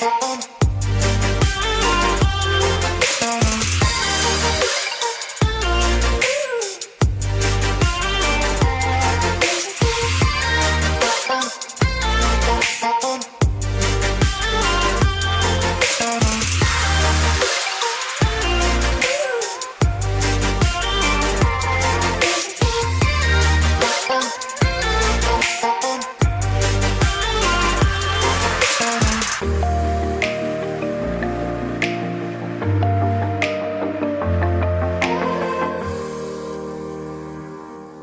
Bye.